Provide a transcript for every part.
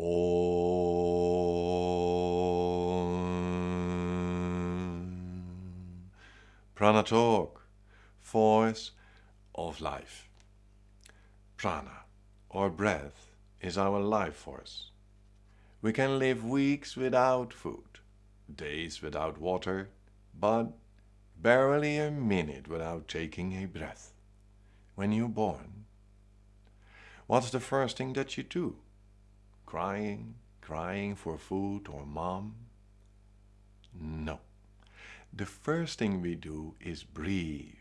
Om. Prana Talk, voice of life. Prana, or breath, is our life force. We can live weeks without food, days without water, but barely a minute without taking a breath. When you're born, what's the first thing that you do? Crying, crying for food or mom? No. The first thing we do is breathe.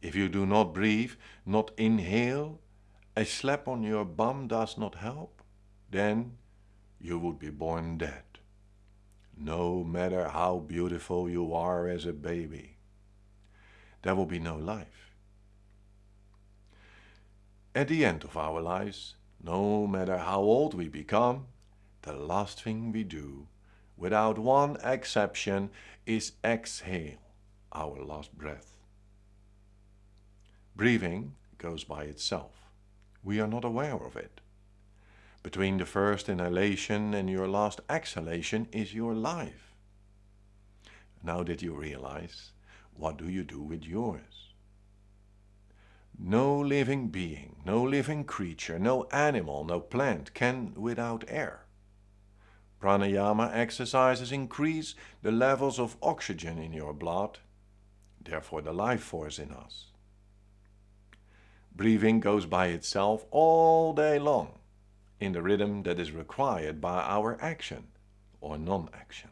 If you do not breathe, not inhale, a slap on your bum does not help, then you would be born dead. No matter how beautiful you are as a baby, there will be no life. At the end of our lives, no matter how old we become, the last thing we do, without one exception, is exhale our last breath. Breathing goes by itself. We are not aware of it. Between the first inhalation and your last exhalation is your life. Now that you realize, what do you do with yours? No living being, no living creature, no animal, no plant can without air. Pranayama exercises increase the levels of oxygen in your blood, therefore the life force in us. Breathing goes by itself all day long, in the rhythm that is required by our action or non-action.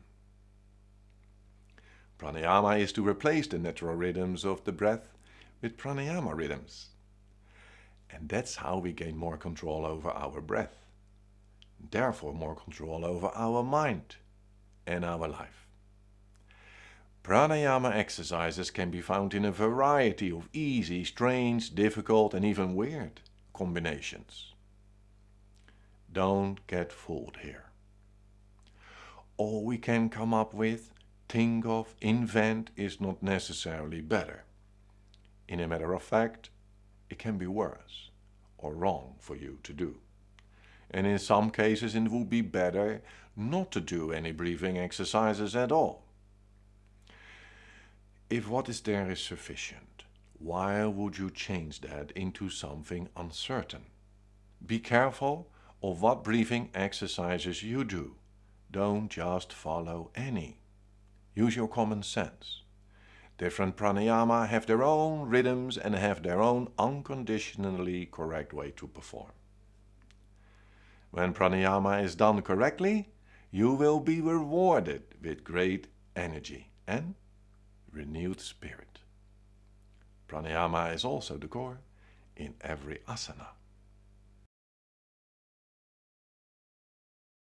Pranayama is to replace the natural rhythms of the breath with pranayama rhythms. And that's how we gain more control over our breath. Therefore more control over our mind and our life. Pranayama exercises can be found in a variety of easy, strange, difficult and even weird combinations. Don't get fooled here. All we can come up with, think of, invent is not necessarily better. In a matter of fact, it can be worse or wrong for you to do. And in some cases it would be better not to do any breathing exercises at all. If what is there is sufficient, why would you change that into something uncertain? Be careful of what breathing exercises you do. Don't just follow any. Use your common sense. Different pranayama have their own rhythms and have their own unconditionally correct way to perform. When pranayama is done correctly, you will be rewarded with great energy and renewed spirit. Pranayama is also the core in every asana.